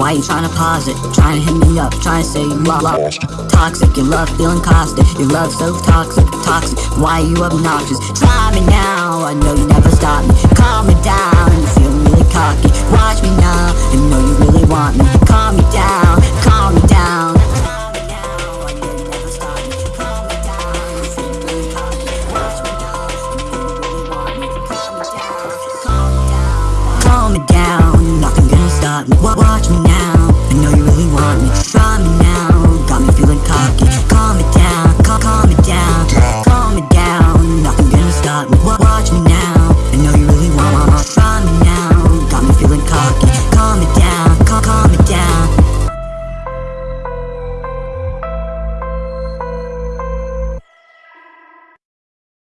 Why you to pause it? Trying to hit me up, trying to say you lost. Toxic, your love feeling caustic. Your love so toxic, toxic. Why you obnoxious? Try me now, I know you never stop me. Calm me down, you feeling really cocky. Watch me now, you know you really want me. Calm me down